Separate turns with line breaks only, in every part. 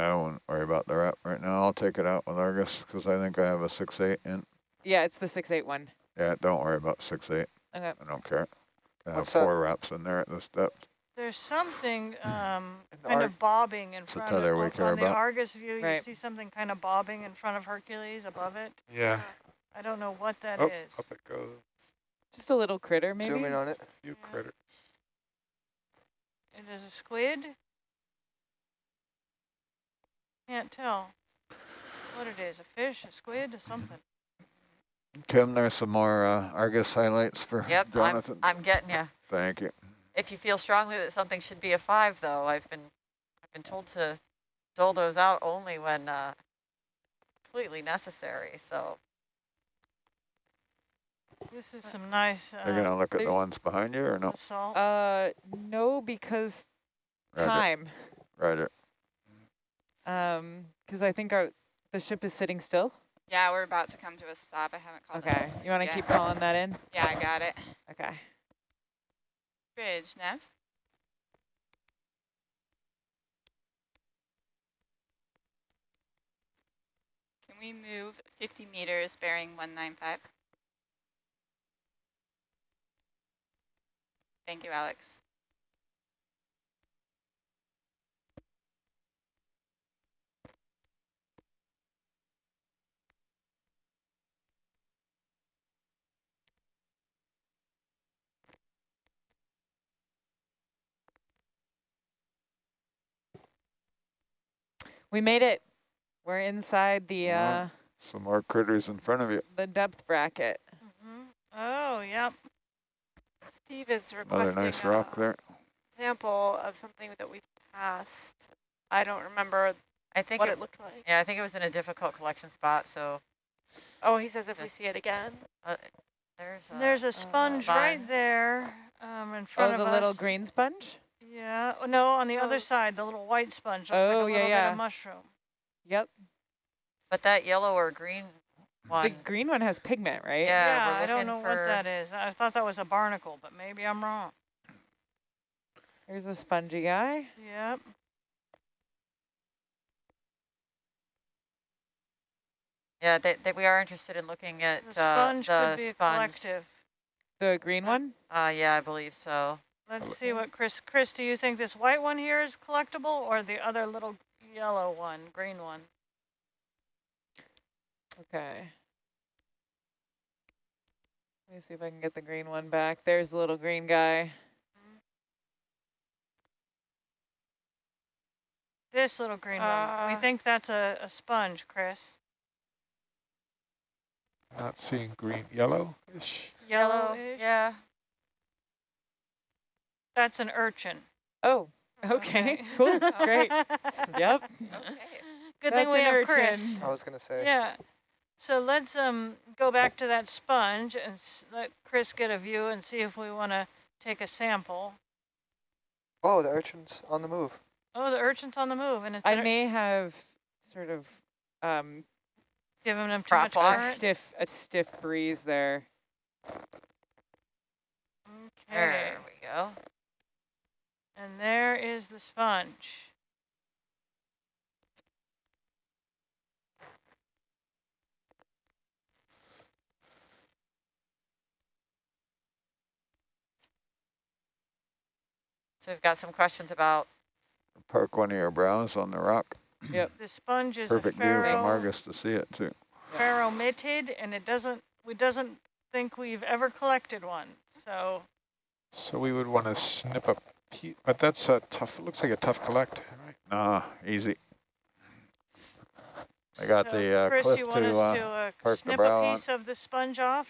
I wouldn't worry about the wrap right now. I'll take it out with Argus because I think I have a six eight in.
Yeah, it's the six eight one.
Yeah, don't worry about six eight.
Okay.
I don't care. I have
What's that?
four wraps in there at this depth.
There's something um, kind of bobbing in
It's a
front
tether
of
we
on
care
the. Argus view. You see something kind of bobbing in front of Hercules above it.
Yeah.
I don't know what that is.
Oh, up it goes.
Just a little critter, maybe.
Zoom in on it.
A few
Yeah.
critters.
It is a squid. Can't tell what it is. A fish, a squid, or something.
Kim, there's some more uh, Argus highlights for
Yep, I'm, I'm getting you.
Thank you.
If you feel strongly that something should be a five, though, I've been I've been told to dole those out only when uh, completely necessary. So
This is some nice
You're
uh,
gonna look at the ones behind you or no?
salt.
Uh, no, because time.
Roger.
time.
Roger.
Um, because I think our the ship is sitting still.
Yeah, we're about to come to a stop. I haven't called
Okay, you want to keep calling that in?
Yeah, I got it.
Okay.
Bridge, Nav. Can we move 50 meters bearing 195? Thank you, Alex.
We made it. We're inside the
Wow.
uh
Some more critters in front of you.
the depth bracket.
Mhm. Oh, yep.
Steve is
Another
requesting
nice rock
a
there.
sample of something that we passed. I don't remember
I think
what
it,
it looked like.
yeah, I think it was in a difficult collection spot. So
Oh, he says if we see it again.
uh, there's a,
There's a sponge right
sponge.
there um, in front
Oh,
front
the
of
little green sponge?
Yeah. Oh, no, on the
Oh.
other side, the little white sponge. Looks
Oh,
like a
yeah,
little bit
yeah.
of mushroom.
Yep.
but that yellow or green one.
The green one has pigment, right?
Yeah,
Yeah, I don't
looking
know what that is. I thought that was a barnacle, but maybe I'm wrong.
There's a spongy guy.
Yep.
Yeah, they, they, we are interested in looking at
The
uh,
sponge
the
could be a
sponge.
collective.
The green one?
Uh, yeah, I believe so.
Let's see what Chris, Chris, do you think this white one here is collectible or the other little yellow one, green one?
Okay. Let me see if I can get the green one back. There's the little green guy.
This little green one. We
Uh,
think that's a, a sponge, Chris.
Not seeing green, yellow-ish.
Yellow.
Yeah.
That's an urchin.
Oh, okay. Cool. Great. Yep.
Okay.
Good
That's
thing we
an
have Chris.
urchin.
I was gonna say.
Yeah. So let's um go back to that sponge and s let Chris get a view and see if we want to take a sample.
Oh, the urchin's on the move.
Oh, the urchin's on the move, and it's
I may have sort of um,
giving them too
Prop
much
off.
a stiff a stiff breeze there.
Okay.
There we go.
And there is the sponge.
So we've got some questions about
Park one of your brows on the rock.
Yep.
The sponge is
Perfect
a
view from Argus to see it too.
ferromitid, and it doesn't we doesn't think we've ever collected one. So
So we would want to snip a piece, but that's a tough, it looks like a tough collect, right?
Nah, easy. I got
so
the uh,
Chris,
cliff
you want
to
us
uh,
to uh,
park
snip
brow
a
on.
piece of the sponge off,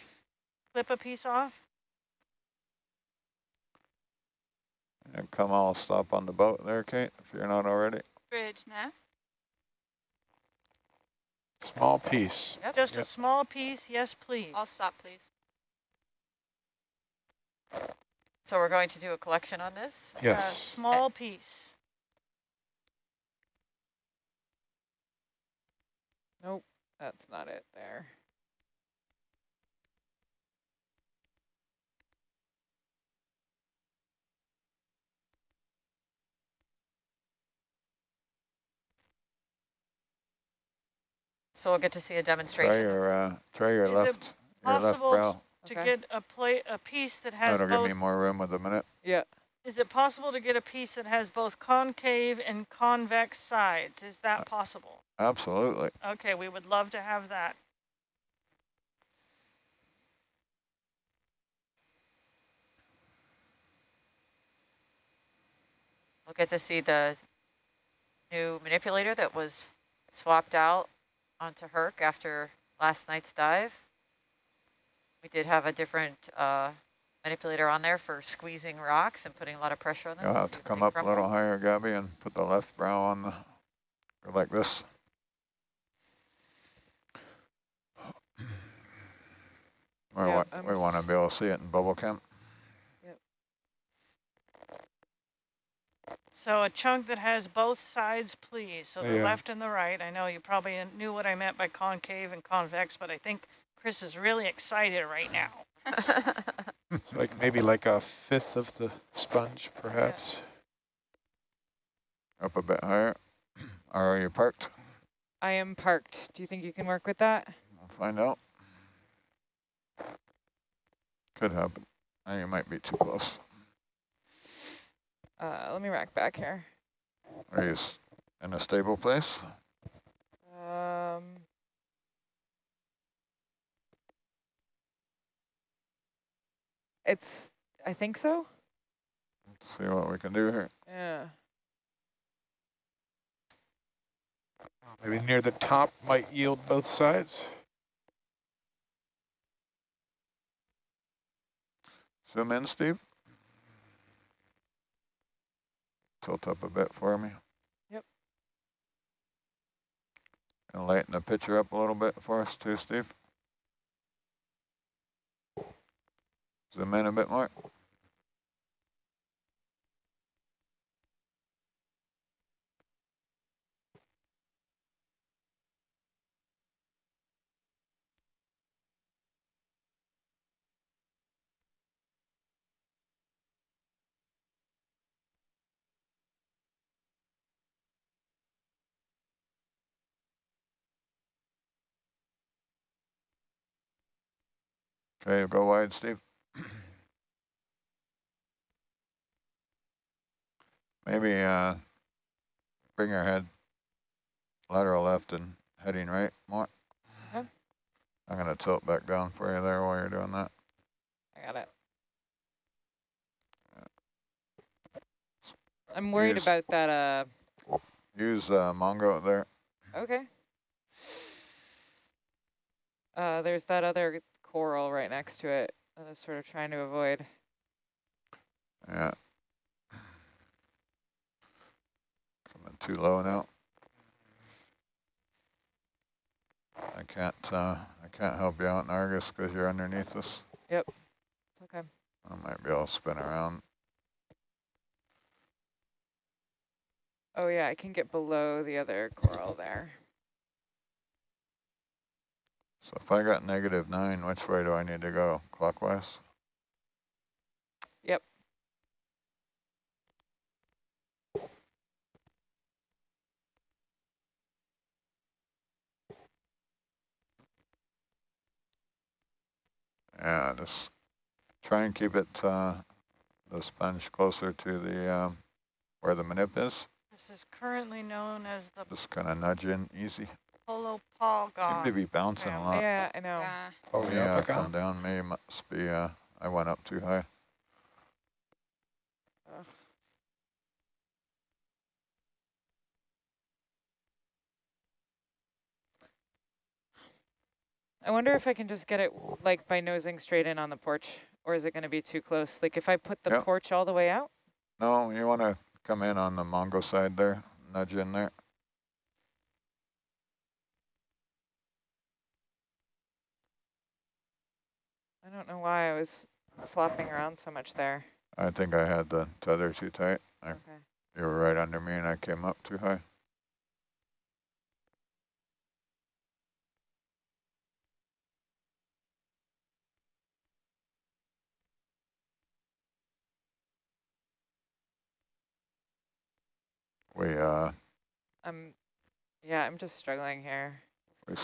clip a piece off.
and come all stop on the boat there, Kate, if you're not already.
Bridge, Nav.
Small piece.
Yep.
Just a small piece, yes, please.
I'll stop, please.
So we're going to do a collection on this?
A
Yes.
small piece.
Nope, that's not it there.
So we'll get to see a demonstration.
Try
demonstration.
your, uh, try your
Is
left, your left brow.
To
Okay.
get a plate, a piece that oh, has
That'll give
both
me more room with a minute.
Yeah.
Is it possible to get a piece that has both concave and convex sides? Is that uh, possible?
Absolutely.
Okay, we would love to have that.
We'll get to see the new manipulator that was swapped out onto Herc after last night's dive. We did have a different uh, manipulator on there for squeezing rocks and putting a lot of pressure on them.
You'll have to come
they
up a little higher, Gabby, and put the left brow on the, like this. We
Yeah,
want,
I'm
we want to be able to see it in bubble cam.
So a chunk that has both sides, please. So the
Yeah.
left and the right. I know you probably knew what I meant by concave and convex, but I think Chris is really excited right now.
It's like maybe like a fifth of the sponge, perhaps.
Up a bit higher. Are you parked?
I am parked. Do you think you can work with that?
We'll find out. Could happen. I think might be too close.
Uh, let me rack back here.
Are you in a stable place?
Um, it's, I think so.
Let's see what we can do here.
Yeah.
Maybe near the top might yield both sides.
Zoom in, Steve. Tilt up a bit for me.
Yep.
And lighten the picture up a little bit for us too, Steve. Zoom in a bit more. Okay, go wide, Steve. Maybe uh, bring your head lateral left and heading right more.
Okay.
I'm going to tilt back down for you there while you're doing that.
I got it. I'm worried
Use-
about that, uh,
Use uh, Mongo there.
okay. Uh, there's that other coral right next to it. I was sort of trying to avoid.
Yeah. Too low now. I can't. Uh, I can't help you out in Argus because you're underneath us. Yep.
It's okay.
I might be able to spin around.
Oh yeah, I can get below the other coral there.
So if I got negative nine, which way do I need to go? Clockwise?
Yep.
Yeah, just try and keep it, uh, the sponge closer to the, um, where the manip is.
This is currently known as the
Just kind of nudge in easy.
polo
Seem to
polygon.
be bouncing
Yeah.
a lot.
Yeah, I know.
Yeah.
Oh,
Yeah,
yeah,
up
up
down may must be, uh, I went up too high.
I wonder if I can just get it like by nosing straight in on the porch, or is it going to be too close? Like if I put the
Yep.
porch all the way out?
No, you want to come in on the Mongo side there, nudge in there.
I don't know why I was flopping around so much there.
I think I had the tether too tight. I,
Okay.
you were right under me and I came up too high. We, uh,
I'm, yeah, I'm just struggling here.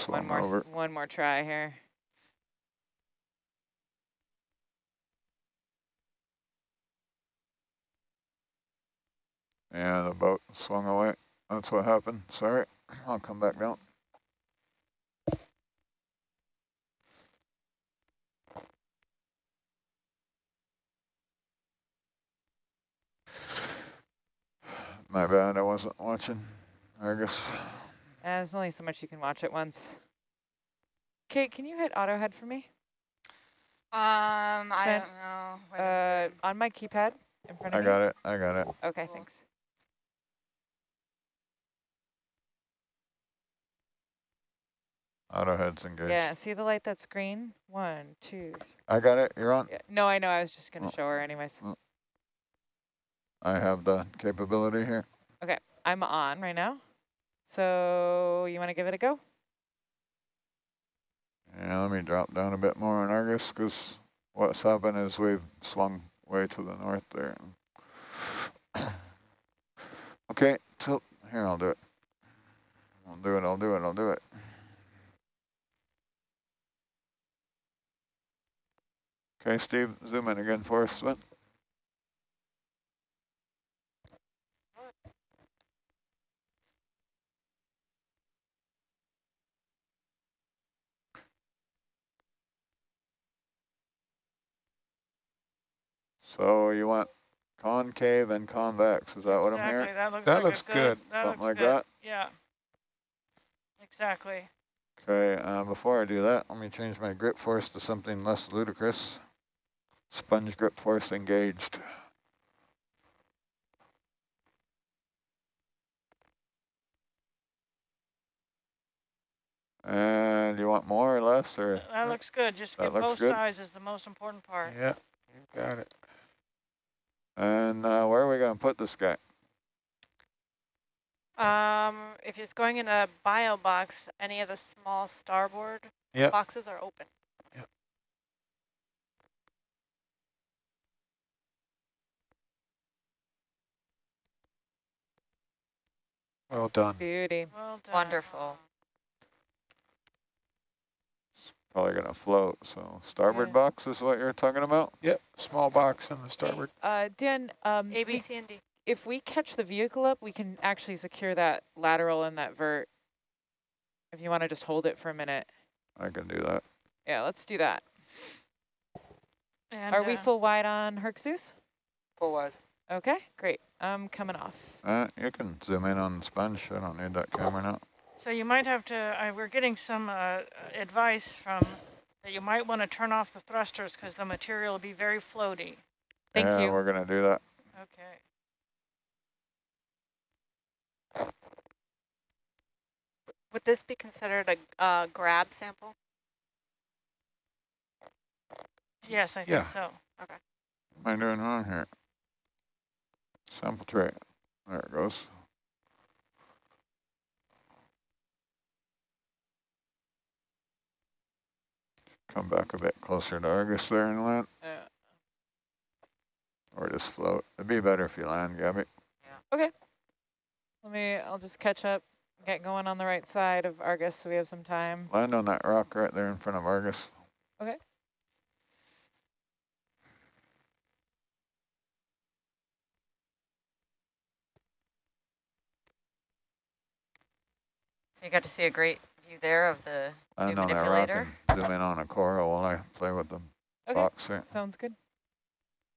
One more,
over.
one more try here.
And the boat swung away. That's what happened. Sorry. I'll come back down. My bad, I wasn't watching. I guess.
Uh, there's only so much you can watch at once. Kate, can you hit auto head for me?
Um, I don't know.
Uh, on my keypad in front of me.
I
me?
got it. I got it.
Okay,
Cool.
thanks.
Auto heads engaged.
Yeah, see the light that's green? One, two, th-
I got it. You're on.
yeah. No, I know, I was just gonna
Oh.
show her anyways.
I have the capability here.
Okay, I'm on right now. So you wanna give it a go?
Yeah, let me drop down a bit more on Argus because what's happened is we've swung way to the north there. okay, tilt. Here, I'll do it. I'll do it, I'll do it, I'll do it. Okay, Steve, zoom in again for us, Sven. So you want concave and convex, is that what I'm hearing?
that looks
That
like
looks good.
That
Something
looks
like
good.
that?
Yeah. Exactly.
Okay, uh, before I do that, let me change my grip force to something less ludicrous. Sponge grip force engaged. And you want more or less, or
That looks good. Just
That
get
looks
both
good?
sides is the most important part.
Yeah, you got it.
And uh, where are we gonna put this guy?
Um, if it's going in a bio box, any of the small starboard
Yep.
boxes are open.
Well done.
Beauty.
Well done.
Wonderful.
Probably gonna float. So starboard
Yeah.
box is what you're talking about.
Yep, small box on the starboard.
Uh, Dan, um,
A,
we-
B, C, and D.
if we catch the vehicle up, we can actually secure that lateral and that vert. If you wanna just hold it for a minute.
I can do that.
Yeah, let's do that.
And,
Are we
uh,
full wide on Herxus?
Full wide.
Okay, great. I'm coming off.
Uh, you can zoom in on the sponge. I don't need that camera now.
So you might have to, uh, we're getting some uh, advice from that you might want to turn off the thrusters because the material will be very floaty.
Thank
yeah,
you.
we're gonna do that.
Okay.
Would this be considered a uh, grab sample?
Yes, I think
Yeah.
so.
What am I doing wrong here? Sample tray. There it goes. Come back a bit closer to Argus there and land,
Uh,
or just float. It'd be better if you land, Gabby. Yeah. Okay.
let me, I'll just catch up, get going on the right side of Argus so we have some time.
Land on that rock right there in front of Argus.
Okay.
So you got to see a great view there of the
Land
New
on that rock
manipulator?
and zoom in on a coral while I play with the
Okay,
box here.
sounds good.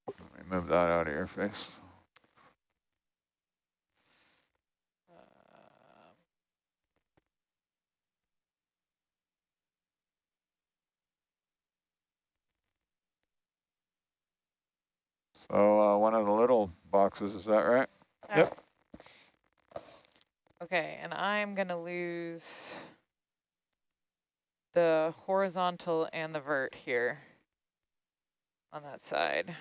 Let me move that out of your face.
Um,
So uh, one of the little boxes, is that right?
Yep.
Okay, and I'm gonna lose the horizontal and the vert here on that side.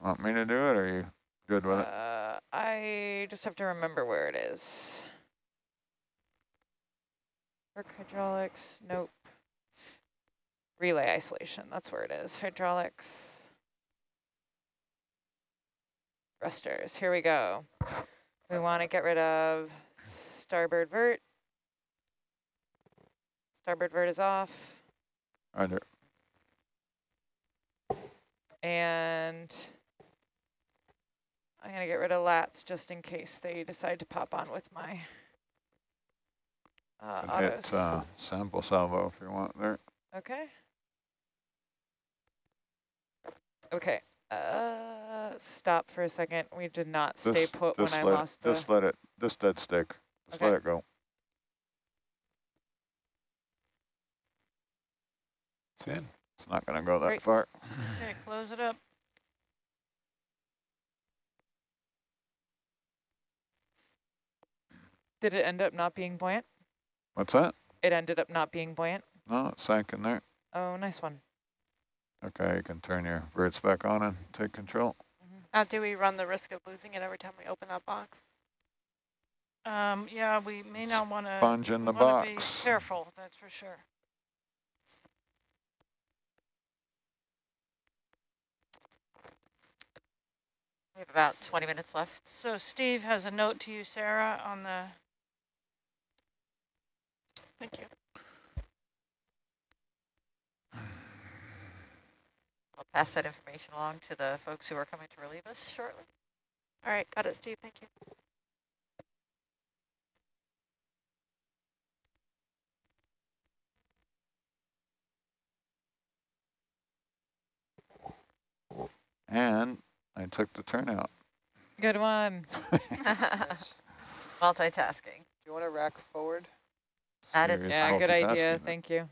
Want me to do it, or are you good with it?
Uh, I just have to remember where it is. Work hydraulics, nope. Relay isolation, that's where it is. Hydraulics. Thrusters, here we go. We want to get rid of starboard vert. Starboard vert is off.
Roger.
And I'm gonna get rid of lats just in case they decide to pop on with my uh, autos.
hit uh, sample salvo if you want there.
Okay. Okay. Uh, stop for a second. We did not stay put when
just
I
let it-
lost the.
Just let it, just dead stick. Just
Okay.
let it go.
It's in.
It's not gonna go that
Great.
far.
Okay, close it up.
Did it end up not being buoyant?
What's that?
It ended up not being buoyant.
No, it sank in there.
Oh, nice one.
Okay, you can turn your verts back on and take control.
Now, do we run the risk of losing it every time we open that box?
Um, yeah, we may not want to.
Sponge in the
want to be
box.
careful, that's for sure.
Have about 20 minutes left.
So Steve has a note to you, Sarah, on the,
Thank you.
I'll pass that information along to the folks who are coming to relieve us shortly.
All right, got it, Steve. Thank you.
And I took the turnout.
Good one.
Yes.
Multitasking.
Do you want to rack forward?
Added
Serious
Yeah, good idea. Thank you.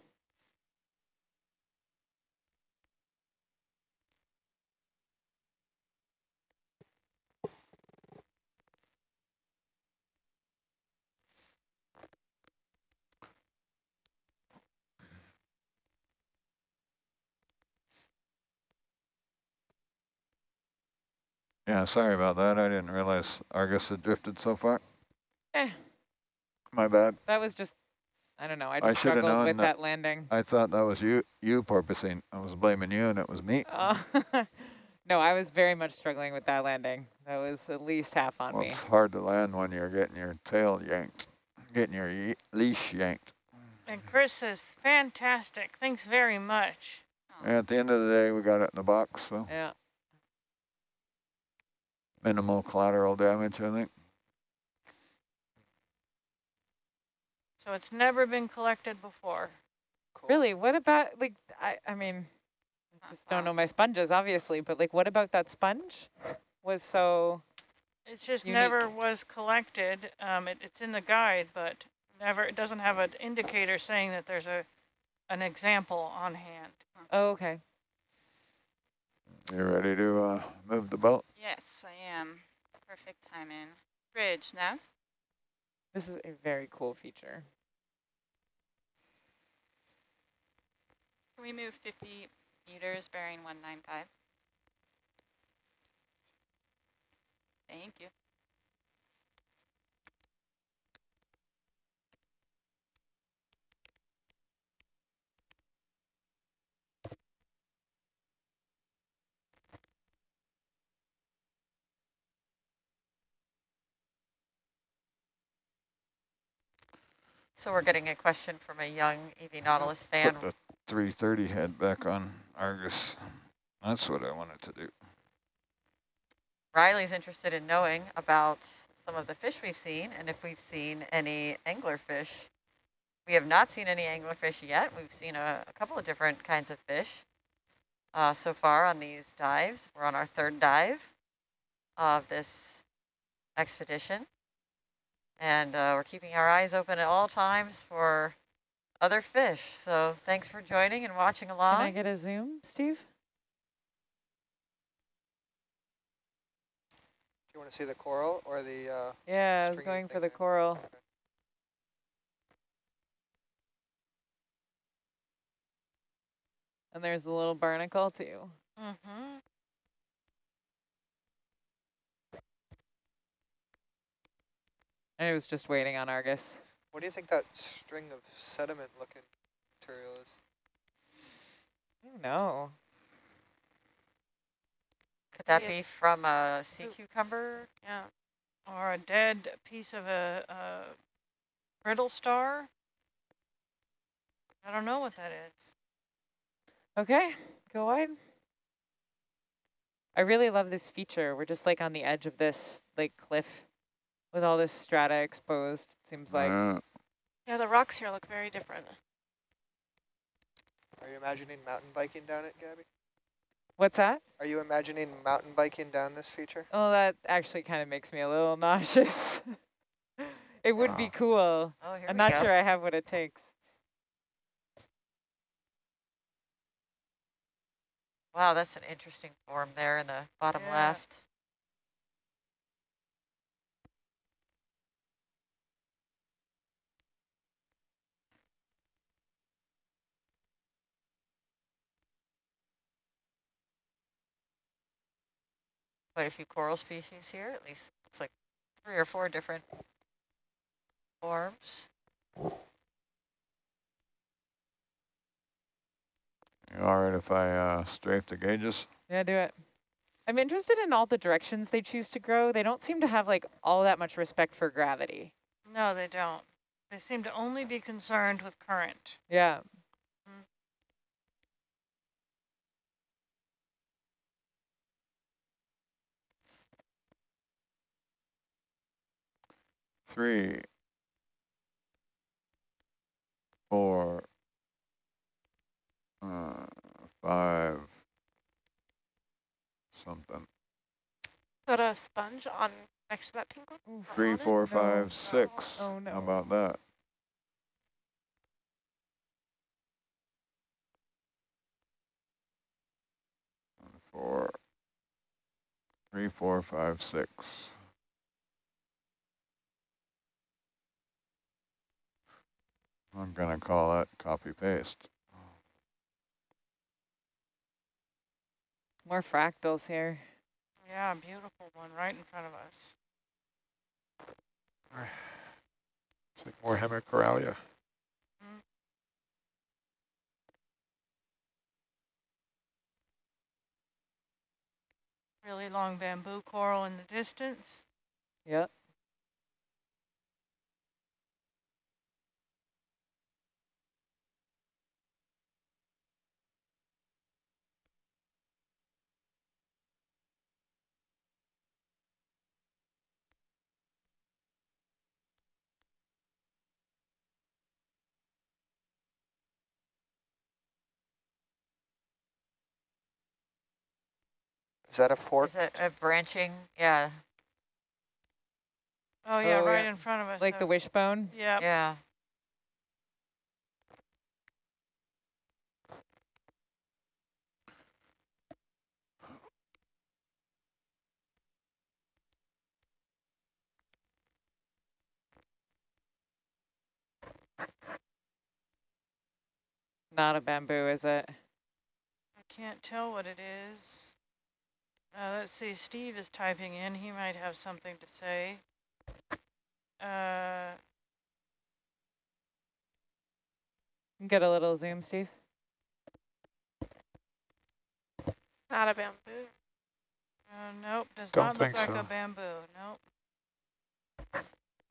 Yeah, sorry about that. I didn't realize Argus had drifted so far.
Eh,
My bad.
that was just, I don't know. I
I
just
shoulda
struggled
known
with
that-
that landing.
I thought that was you, you porpoising. I was blaming you and it was me.
Oh, no, I was very much struggling with that landing. That was at least half on
Well,
me.
it's hard to land when you're getting your tail yanked, getting your ye- leash yanked.
and Chris says, fantastic, thanks very much.
And at the end of the day, we got it in the box, so
Yeah.
Minimal collateral damage, I think.
So it's never been collected before.
Cool.
Really? What about, like, I, I mean, I just don't know my sponges, obviously, but like, what about that sponge was so,
It just
Unique.
never was collected. Um, it, it's in the guide, but never, it doesn't have an indicator saying that there's a, an example on hand.
oh, okay.
You ready to uh, move the boat?
Yes, I am. Perfect timing. Bridge, Nav.
This is a very cool feature.
Can we move 50 meters bearing 195? Thank you.
So we're getting a question from a young EV Nautilus fan.
Put the 330 head back on Argus. That's what I wanted to do.
Riley's interested in knowing about some of the fish we've seen and if we've seen any anglerfish. We have not seen any anglerfish yet. We've seen a, a couple of different kinds of fish uh, so far on these dives. We're on our third dive of this expedition. And uh, we're keeping our eyes open at all times for other fish. So thanks for joining and watching along.
Can I get a zoom, Steve?
Do you want to see the coral or the? Uh,
Yeah, I was going for
thing
the
there?
coral.
Okay.
And there's the little barnacle too.
Mm-hmm.
And it was just waiting on Argus.
What do you think that string of sediment-looking material is?
I don't know.
Could that be from a sea cucumber?
Yeah.
Or a dead piece of a, a brittle star. I don't know what that is.
Okay, go wide. I really love this feature. We're just like on the edge of this like cliff with all this strata exposed. It seems like
Yeah.
Yeah, the rocks here look very different.
Are you imagining mountain biking down it, Gabby?
what's that?
Are you imagining mountain biking down this feature?
Oh, that actually kind of makes me a little nauseous. it would be
ah.
cool.
Oh, here
I'm not
go.
sure I have what it takes.
Wow, that's an interesting form there in the bottom
Yeah.
left. Quite a few coral species here, at least looks like three or four different forms.
You all right if I uh, strafe the gauges?
Yeah, do it. I'm interested in all the directions they choose to grow. They don't seem to have like all that much respect for gravity.
No, they don't. They seem to only be concerned with current.
Yeah.
Three, four, uh, five, something.
Is that a sponge on next to that pink one?
Oof.
Or
Three,
on
four,
No.
five, six.
Oh, no.
How about that? One, Four, three, four, five, six. I'm gonna call that copy paste.
More fractals here.
Yeah, beautiful one right in front of us.
It's like more Hemicorallium. Mm-hmm.
Really long bamboo coral in the distance.
Yep.
Is that a fork?
Is it a branching? Yeah,
Oh yeah,
Oh,
right
yeah.
in front of us.
Like the wishbone.
Yeah.
yeah.
Not a bamboo, is it?
I can't tell what it is. Uh, let's see, Steve is typing in. He might have something to say. Uh,
Get a little zoom, Steve.
Not a bamboo.
uh, nope, does
Don't
not look like
so.
a bamboo. Nope.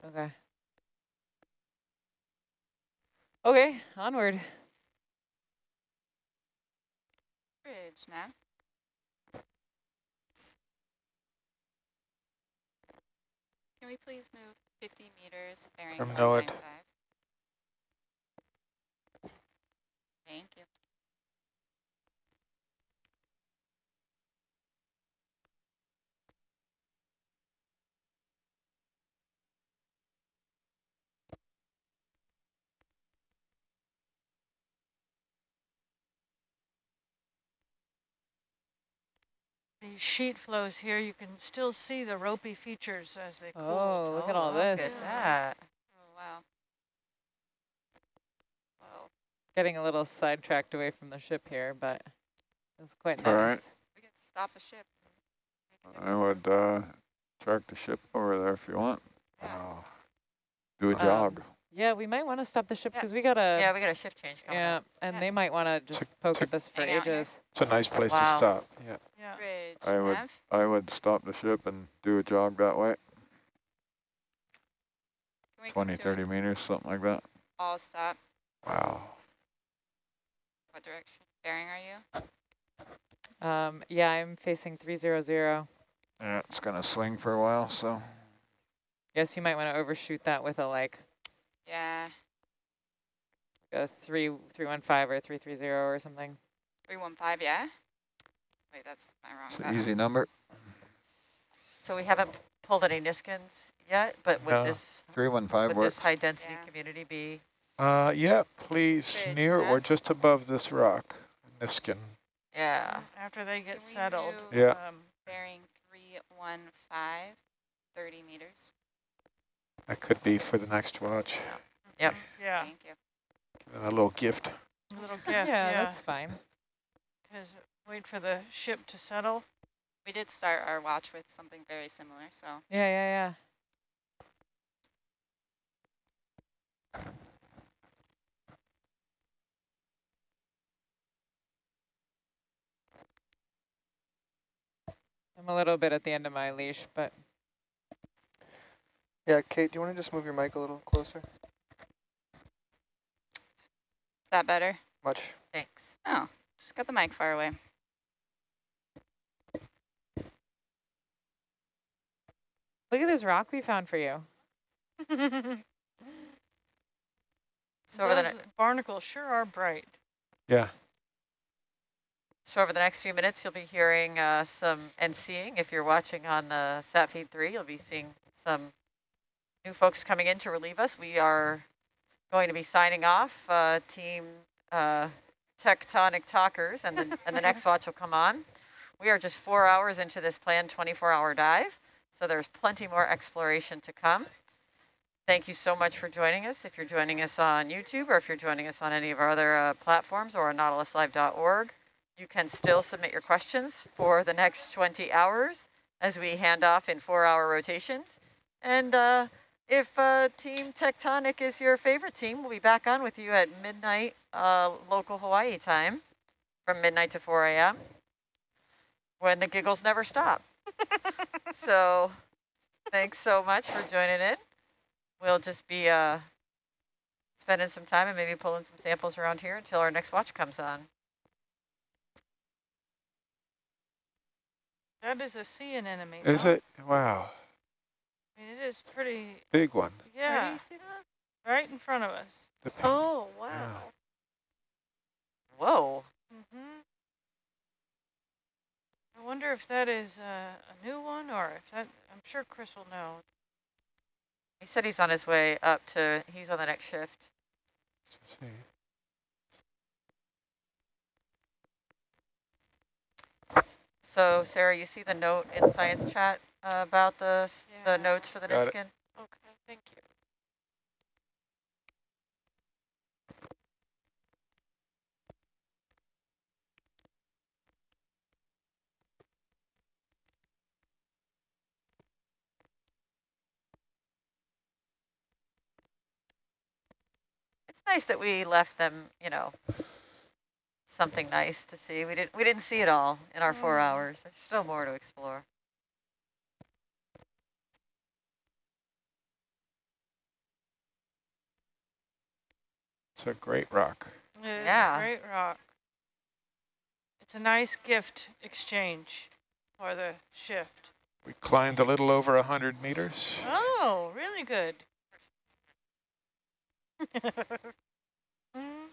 Okay. Okay, onward.
Bridge, Nav. Can we please move 50 meters bearing
From NOAA.
195? Thank you.
Sheet flows here. You can still see the ropey features as they cool.
Oh, look at all
look
this.
at that.
Oh, wow. Whoa.
Getting a little sidetracked away from the ship here, but it's quite
It's all right.
We can stop the ship. and make it
I would uh, track the ship over there if you want.
Yeah.
Wow.
Do a
Um,
jog.
Yeah, we might want to stop the ship
Yeah.
because we got a
Yeah, we got a shift change coming
yeah,
up.
and
Yeah.
they might want to just poke
to-
at this for
Hang here.
ages.
It's a nice place
Wow.
to stop. Yeah.
Yeah.
Bridge,
I would-
Nav.
I would stop the ship and do a jog that way,
Can
20, 30 meters, something like that.
all stop?
Wow.
What direction bearing are you?
Um, yeah, I'm facing 300.
Yeah, it's gonna swing for a while, so
Guess you might want to overshoot that with a like
Yeah,
a three three one five or three three zero or something.
315, yeah? Wait, that's my wrong
it's an easy number.
So we haven't pulled any Niskins yet, but would
No.
this,
Three one five
would
works.
this high density
Yeah.
community be?
Uh, yeah, please,
Bridge,
near
yeah.
or just above this rock, Niskin.
Yeah.
After they get
Can we
settled.
move
Yeah.
Um,
Bearing 315, 30 meters.
That could be for the next watch.
Yep.
yeah,
Thank you.
A little gift.
a little gift,
yeah,
yeah.
that's fine.
'cause wait for the ship to settle.
We did start our watch with something very similar, so
Yeah, yeah, yeah. I'm a little bit at the end of my leash, but
Yeah, Kate, do you want to just move your mic a little closer?
is that better?
Much.
Thanks.
Oh, just got the mic far away.
look at this rock we found for you.
So over the,
barnacles sure are bright.
Yeah.
so over the next few minutes, you'll be hearing uh, some and seeing, if you're watching on the sat feed three, you'll be seeing some new folks coming in to relieve us. We are going to be signing off, uh, team uh, tectonic talkers, and the, and the next watch will come on. We are just four hours into this planned 24-hour dive, so there's plenty more exploration to come. Thank you so much for joining us. If you're joining us on YouTube or if you're joining us on any of our other uh, platforms or on nautiluslive.org, you can still submit your questions for the next 20 hours as we hand off in four-hour rotations. And uh, if uh, Team Tectonic is your favorite team, we'll be back on with you at midnight uh, local Hawaii time from midnight to 4 a.m. when the giggles never stop. so thanks so much for joining in. We'll just be uh, spending some time and maybe pulling some samples around here until our next watch comes on.
That is a sea anemone.
Is
huh?
it? Wow.
I mean, it is pretty,
Big one.
Where do
yeah,
you see that?
right in front of us.
Oh, wow.
Whoa.
hmm I wonder if that is uh, a new one or if that, I'm sure Chris will know.
He said he's on his way up to, he's on the next shift.
let's see.
So Sarah, you see the note in science chat uh, about the,
Yeah.
the notes for the
Got it.
Niskin?
Okay, thank you.
It's nice that we left them, you know, something nice to see. We didn't we didn't see it all in our four hours. There's still more to explore.
It's a great rock.
It is a
Yeah.
great rock. It's a nice gift exchange for the shift.
We climbed a little over a 100 meters.
Oh, really good. Mm.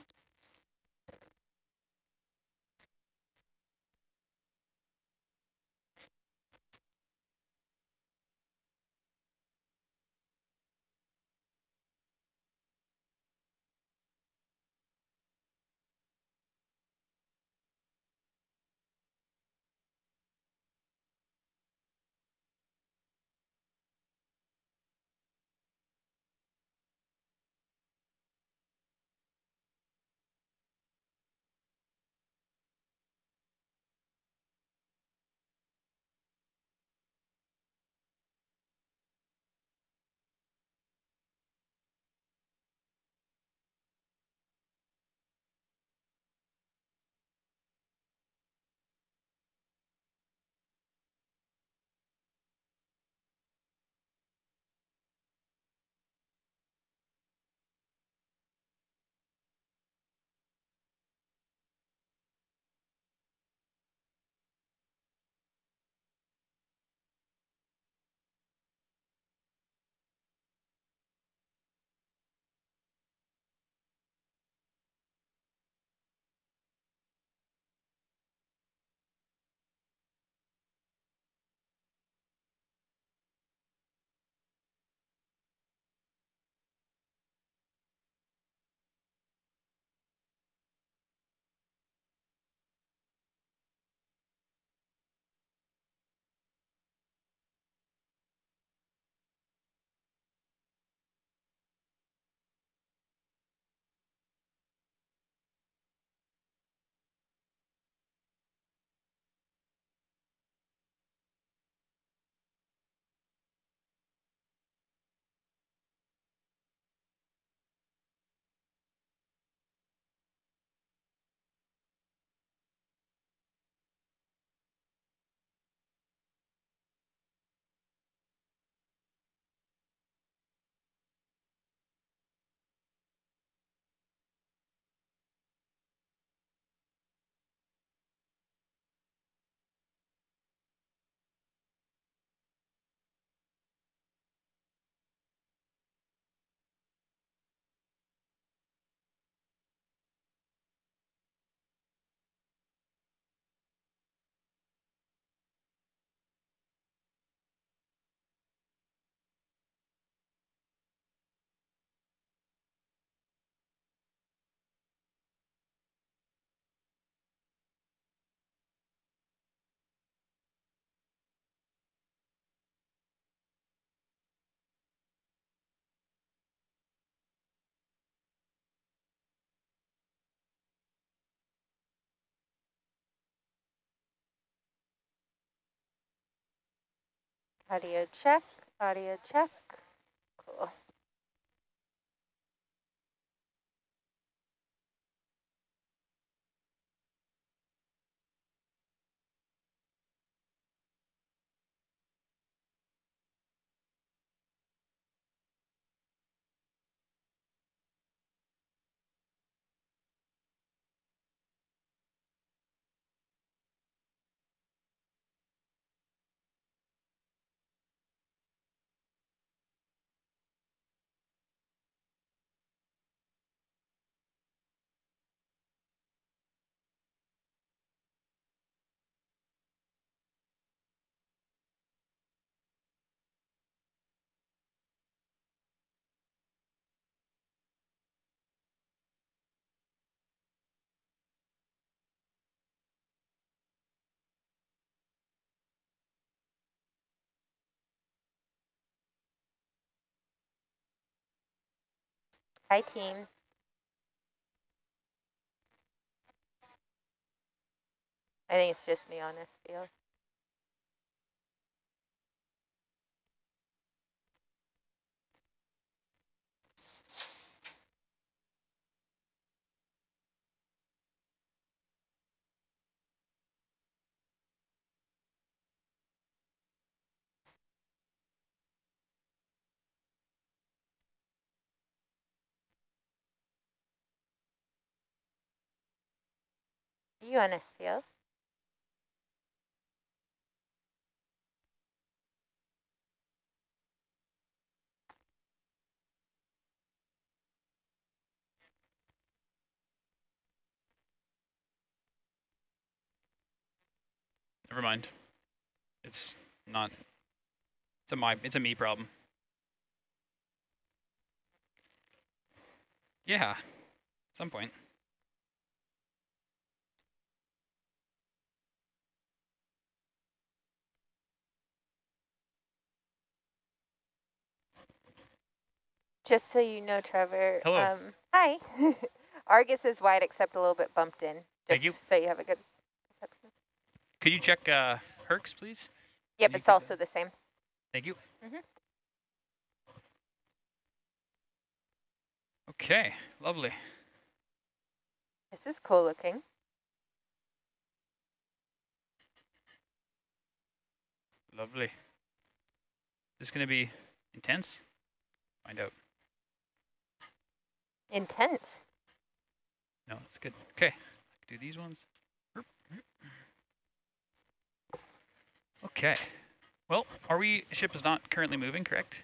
Audio check, audio check. Hi, team. I think it's just me on this this?
Never mind. It's not. It's a my. It's a me problem. Yeah. At some point.
Just so you know, Trevor.
Hello.
Um, hi. Argus is wide except a little bit bumped in. Just
Thank you.
so you have a good perception.
Could you check uh, Hercs, please?
Yep, it's also the same.
Thank you.
Mhm.
Okay, lovely.
This is cool looking.
Lovely. This is going to be intense? Find out.
Intense.
No, it's good. Okay, do these ones. Okay. Well, are we, ship is not currently moving, correct?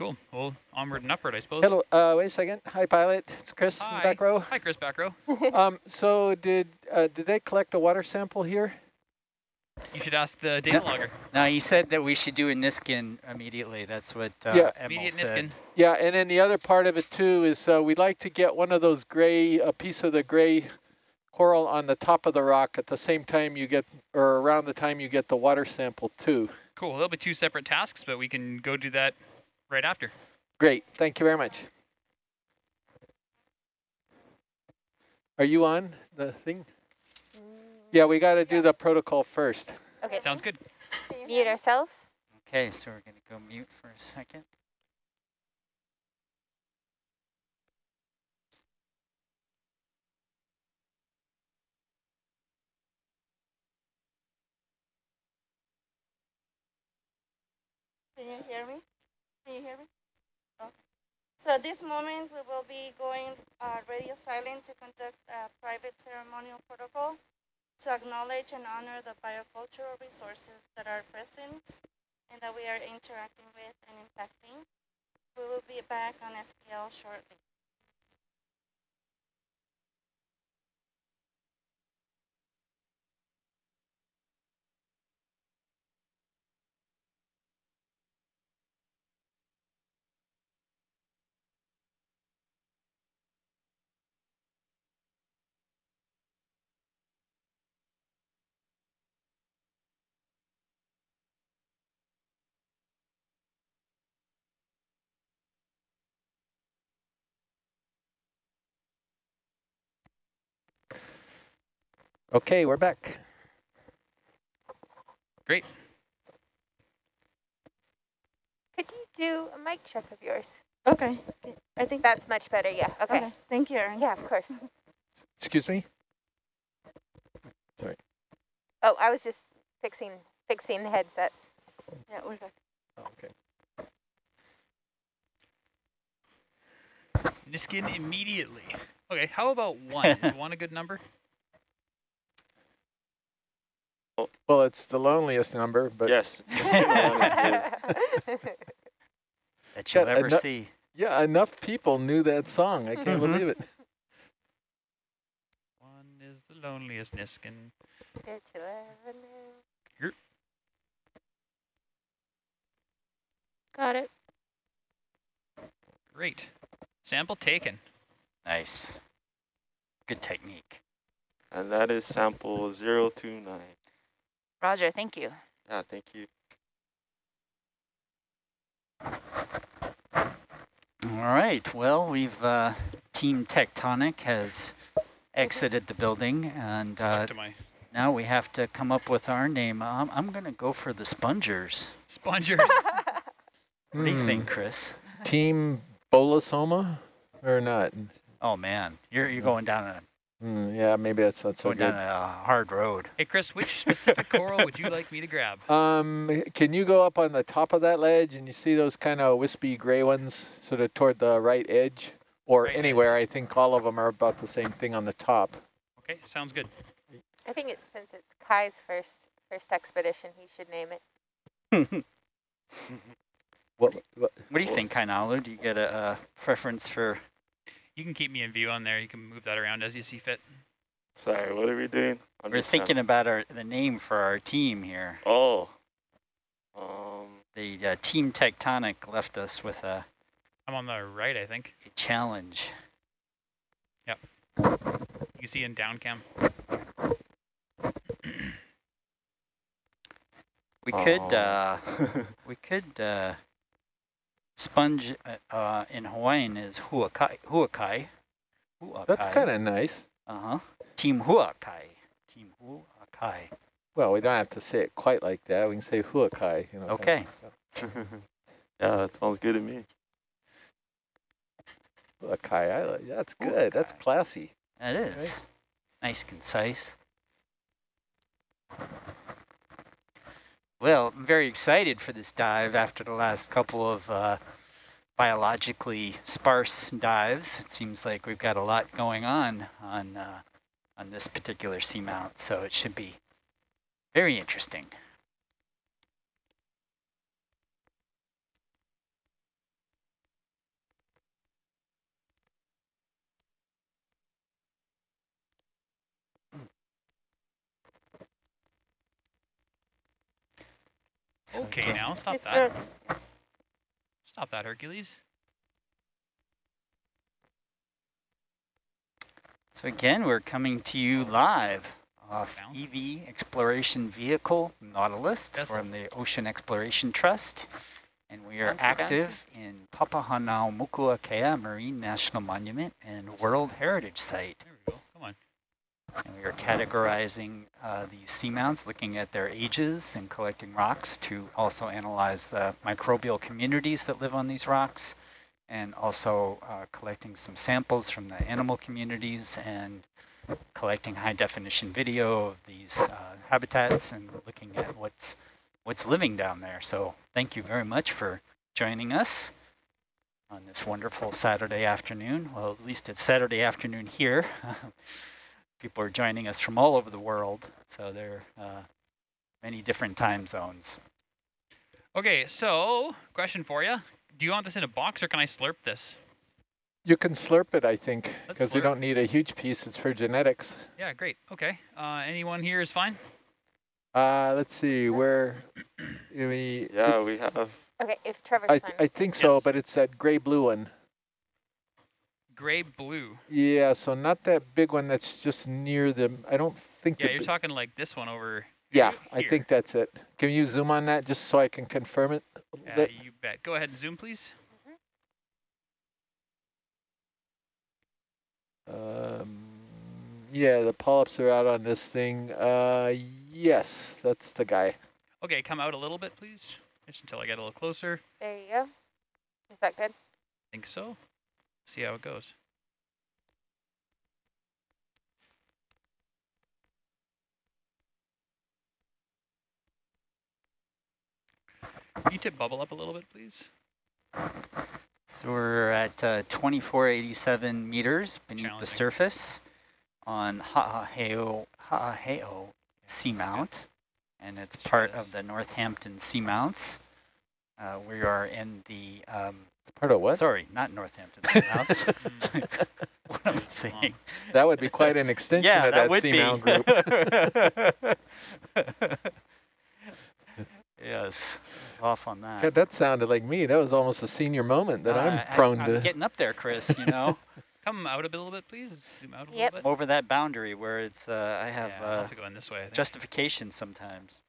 Cool. Well, onward and upward, I suppose.
Hello, uh, wait a second. Hi, pilot. It's Chris in the
Hi.
back row.
Hi, Chris back row.
Um, so did uh, did they collect a water sample here?
You should ask the data logger.
No, you said that we should do a Niskin immediately. That's what uh,
Yeah.
Emil
Immediate
said.
Niskin.
Yeah, and then the other part of it too is uh, we'd like to get one of those gray, a piece of the gray coral on the top of the rock at the same time you get, or around the time you get the water sample too.
Cool. There'll be two separate tasks, but we can go do that right after.
Great, thank you very much. Are you on the thing? Mm. Yeah, we got to do the protocol first.
Okay.
Sounds good.
Mute ourselves.
Okay, so we're going to go mute for a second.
Can you hear me? Can you hear me? Okay. So at this moment, we will be going uh, radio silent to conduct a private ceremonial protocol to acknowledge and honor the biocultural resources that are present and that we are interacting with and impacting. We will be back on SPL shortly.
Okay, we're back.
Great.
Could you do a mic check of yours?
Okay. I think
That's much better, yeah, okay.
Okay. Thank you, Erin.
Yeah, of course.
Excuse me? Sorry.
Oh, I was just fixing, fixing the headsets.
Yeah, we're good.
Oh, okay.
Niskin immediately. Okay, how about one? Is one a good number?
Well, it's the loneliest number, but
Yes.
that you'll
Got
ever
ano-
see.
yeah, enough people knew that song. I can't
Mhm.
believe it.
One is the loneliest Niskin.
Did you ever know?
Here.
Got it.
Great. Sample taken.
Nice. Good technique.
And that is sample 029.
Roger, thank you.
Yeah, thank you.
All right. Well, we've uh, Team Tectonic has exited the building, and uh,
to my
now we have to come up with our name. Um, I'm going to go for the Spongers.
spongers.
What do you
Hmm.
think, Chris?
Team Bolosoma or not?
Oh man, you're you're going down a
Hmm, yeah, maybe that's not so
going down a hard road.
hey, Chris, which specific coral would you like me to grab?
Um, can you go up on the top of that ledge and you see those kind of wispy gray ones sort of toward the right edge? Or
Right edge.
anywhere, I think all of them are about the same thing on the top.
Okay, sounds good.
I think it's, since it's Kai's first, first expedition, he should name it.
What, what,
What do you think, Kainalu? Do you get a, a preference for?
You can keep me in view on there. You can move that around as you see fit.
Sorry, what are we doing? I'm
We're
just trying-
thinking about our the name for our team here.
Oh. Um.
The uh, Team Tectonic left us with a,
I'm on the right, I think.
a challenge. Yep.
You can see in down cam.
We could
Oh.
uh, we could uh, sponge uh, uh, in Hawaiian is huakai. Huakai. Huakai.
that's kind of nice.
Uh huh. Team Huakai. Team Huakai.
Well, we don't have to say it quite like that. We can say huakai. You know, kind of-
Okay.
yeah, that sounds good to me.
Huakai, I like, that's good. That's classy.
That is
Right.
nice, concise. Well, I'm very excited for this dive after the last couple of uh, biologically sparse dives. It seems like we've got a lot going on on uh, on this particular seamount, so it should be very interesting.
Okay, now stop that. Stop that, Hercules.
So again, we're coming to you live off EV Exploration Vehicle Nautilus
Vessel.
from the Ocean Exploration Trust. And we are
Bouncy, bouncy.
active in Papahanaumokuakea Marine National Monument and World Heritage Site.
There we go. Come on.
And we are categorizing uh, these seamounts, looking at their ages and collecting rocks to also analyze the microbial communities that live on these rocks and also uh, collecting some samples from the animal communities and collecting high definition video of these uh, habitats and looking at what's what's living down there. So thank you very much for joining us on this wonderful Saturday afternoon. Well, at least it's Saturday afternoon here. People are joining us from all over the world, so there are uh, many different time zones.
Okay, so question for you. Do you want this in a box or can I slurp this?
You can slurp it, I think, because you don't need a huge piece. It's for genetics.
Yeah, great. Okay. Uh, anyone here is fine?
Uh, let's see, where, we,
Yeah, we have.
Okay, if Trevor's
I,
fine.
I think so,
Yes.
but it's that gray blue one.
Gray blue.
Yeah, so not that big one that's just near the, I don't think.
Yeah, you're talking like this one over.
Yeah,
here.
I think that's it. Can you zoom on that just so I can confirm it? a
Yeah,
bit?
you bet. Go ahead and zoom, please.
Um, Yeah, the polyps are out on this thing. Uh, yes, that's the guy.
Okay, come out a little bit, please. Just until I get a little closer.
There you go. Is that good?
I think so. See how it goes. Can you tip bubble up a little bit, please?
So we're at uh, 2487 meters beneath the surface on Ha'aheo, Ha'aheo Seamount, and it's part of the Northampton Seamounts. Uh, we are in the... Um,
part of what?
Sorry, not Northampton Seamounts. what am I saying?
That would be quite an extension
yeah,
of that,
would
Seamount
group. yes, off on that.
God, that sounded like me. That was almost a senior moment that
Uh,
I'm prone
I'm
to.
getting up there, Chris, you know.
Come out a little bit, please. Zoom out a
Yep.
little bit.
Over that boundary where it's, uh, I have,
Yeah,
uh,
have to go in this way. I think.
justification sometimes.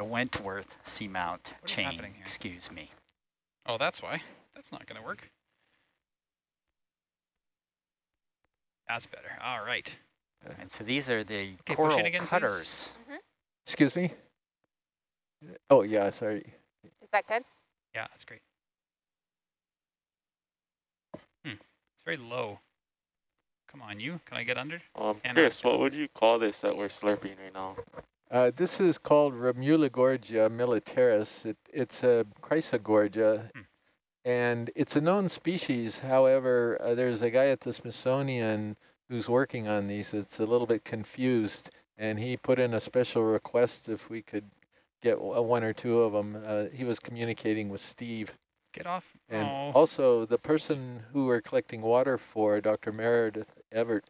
The Wentworth Seamount
is
chain, excuse me.
Oh, that's why. That's not going to work. That's better. All right.
And so these are the
push
coral
it again, please.
cutters.
Excuse me? Oh, yeah, sorry.
Is that good?
Yeah, that's great. Hmm. It's very low. Come on, you. Can I get under?
Um,
And
Chris, what would you call this that we're slurping right now?
Uh, this is called Ramuligorgia militaris. It, it's a Chrysogorgia,
Hmm.
and it's a known species. However, uh, there's a guy at the Smithsonian who's working on these. It's a little bit confused, and he put in a special request if we could get uh, one or two of them. Uh, he was communicating with Steve.
Get off.
And
oh.
also, the person who we're collecting water for, Dr. Meredith Everett,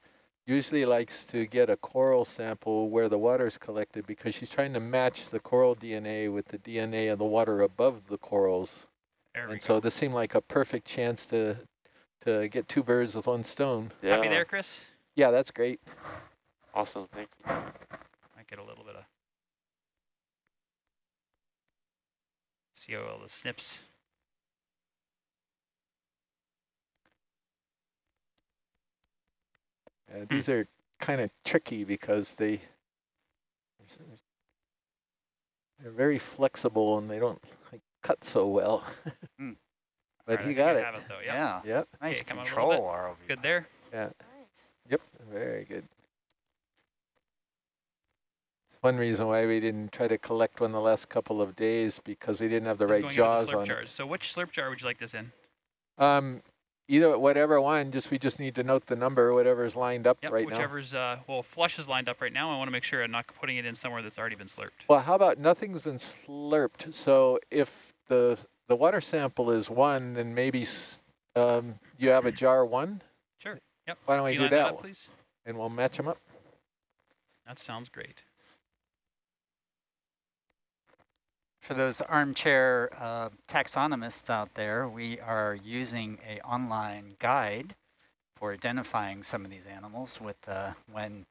usually likes to get a coral sample where the water is collected because she's trying to match the coral DNA with the DNA of the water above the corals.
There
and
go.
so this seemed like a perfect chance to to get two birds with one stone.
Yeah.
Happy there, Chris?
Yeah, that's great.
Awesome, thank you.
Might get a little bit of. See how all the snips.
Uh, these are kind of tricky because they they're very flexible and they don't like cut so well.
Hmm.
but
Alright, I
he got it.
it though. Yep.
Yeah,
Yep.
nice
Okay, come on a little
control,
bit.
ROV.
Good there.
Yeah.
Nice.
Yep. Very good. It's one reason why we didn't try to collect one the last couple of days because we didn't have the
This
right jaws
slurp
on
jars. So which slurp jar would you like this in?
Um, either whatever one. Just we just need to note the number, whatever's lined up
Yep,
right now.
whichever's, uh, well, flush is lined up right now. I want to make sure I'm not putting it in somewhere that's already been slurped.
Well, how about nothing's been slurped? So if the the water sample is one, then maybe um, you have a jar one,
Sure. Yep.
Why don't we do that
up, please?
and we'll match them up.
That sounds great.
For those armchair uh, taxonomists out there, we are using a online guide for identifying some of these animals. With uh, when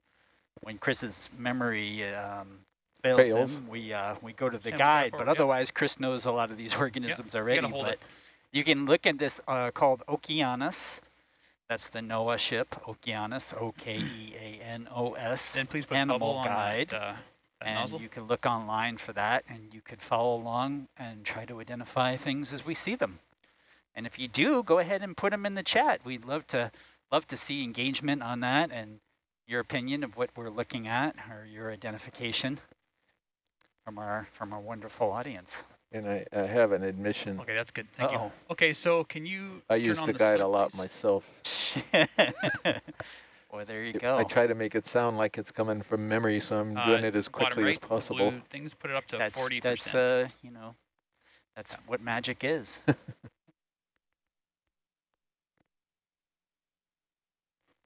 when Chris's memory um, fails,
Fails.
him, we uh, we go to the
Samples are
guide.
for-
But
yep.
otherwise, Chris knows a lot of these organisms already.
hold
But
it.
you can look at this uh, called Okeanos. That's the NOAA ship, Okeanos, O-K-E-A-N-O-S.
Then please put
animal
bubble on
guide.
that, uh, that
and
nozzle.
you can look online for that and you could follow along and try to identify things as we see them. And if you do, go ahead and put them in the chat. We'd love to love to see engagement on that and your opinion of what we're looking at or your identification from our from our wonderful audience.
And I, I have an admission.
Okay, that's good. Thank
Uh-oh.
you. Okay, so can you
I
turn
use
on
the
the
guide a lot
please?
myself.
well, there you go.
I try to make it sound like it's coming from memory, so I'm
Uh,
doing it as
bottom
quickly
right,
as
the
possible.
blue things put it up to
that's
40%.
that's uh, you know, that's what magic is.